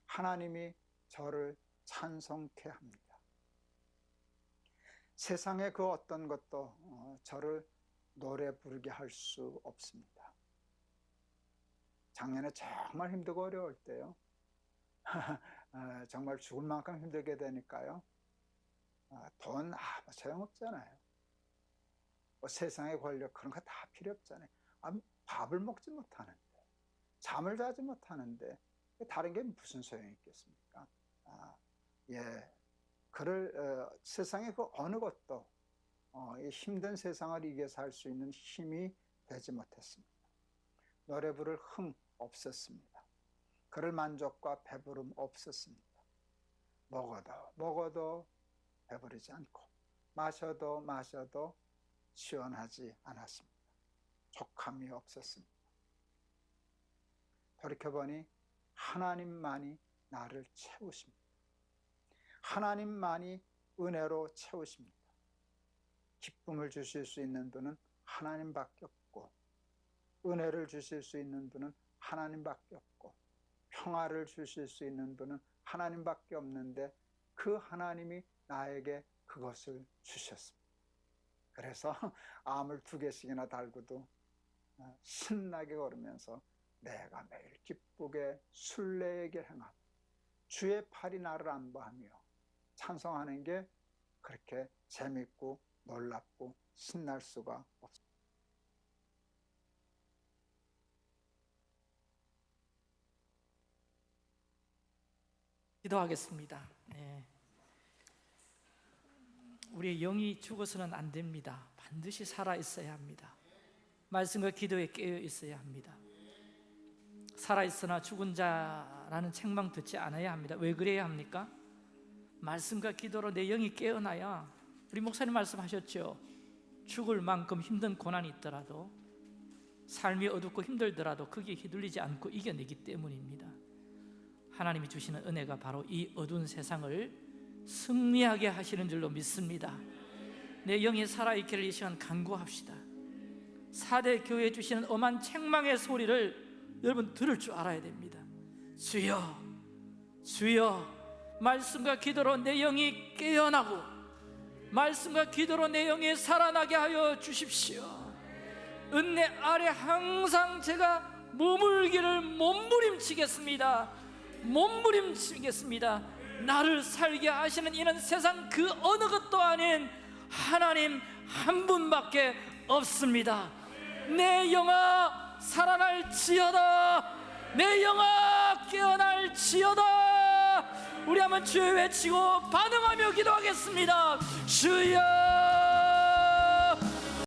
하나님이 저를 찬송케 합니다. 세상의 그 어떤 것도 어, 저를 노래 부르게 할 수 없습니다. 작년에 정말 힘들고 어려울 때요. 어, 정말 죽을 만큼 힘들게 되니까요. 어, 돈 아무 소용없잖아요. 뭐 세상의 권력 그런 거 다 필요 없잖아요. 아, 밥을 먹지 못하는 잠을 자지 못하는데 다른 게 무슨 소용이 있겠습니까? 아, 예, 그를 어, 세상의 그 어느 것도 어, 이 힘든 세상을 이겨 살수 있는 힘이 되지 못했습니다. 노래 부를 흥 없었습니다. 그럴 만족과 배부름 없었습니다. 먹어도 먹어도 배부르지 않고 마셔도 마셔도 시원하지 않았습니다. 족함이 없었습니다. 돌이켜보니 하나님만이 나를 채우십니다. 하나님만이 은혜로 채우십니다. 기쁨을 주실 수 있는 분은 하나님밖에 없고 은혜를 주실 수 있는 분은 하나님밖에 없고 평화를 주실 수 있는 분은 하나님밖에 없는데 그 하나님이 나에게 그것을 주셨습니다. 그래서 암을 두 개씩이나 달고도 어, 신나게 걸으면서 내가 매일 기쁘게 순례에게 행함 주의 팔이 나를 안보하며 찬송하는 게 그렇게 재밌고 놀랍고 신날 수가 없습니다. 기도하겠습니다. 네. 우리의 영이 죽어서는 안 됩니다. 반드시 살아 있어야 합니다. 말씀과 기도에 깨어 있어야 합니다. 살아 있으나 죽은 자라는 책망 듣지 않아야 합니다. 왜 그래야 합니까? 말씀과 기도로 내 영이 깨어나야 우리 목사님 말씀하셨죠. 죽을 만큼 힘든 고난이 있더라도 삶이 어둡고 힘들더라도 거기에 휘둘리지 않고 이겨내기 때문입니다. 하나님이 주시는 은혜가 바로 이 어두운 세상을 승리하게 하시는 줄로 믿습니다. 내 영이 살아있기를 이 시간 간구합시다. 4대 교회 주시는 엄한 책망의 소리를 여러분 들을 줄 알아야 됩니다. 주여, 주여, 말씀과 기도로 내 영이 깨어나고 말씀과 기도로 내 영이 살아나게 하여 주십시오. 은혜 아래 항상 제가 머물기를 몸부림치겠습니다. 몸부림치겠습니다. 나를 살게 하시는 이는 세상 그 어느 것도 아닌 하나님 한 분밖에 없습니다. 내 영아 살아날지어다. 내 영아 깨어날지어다. 우리 한번 주여 외치고 반응하며 기도하겠습니다. 주여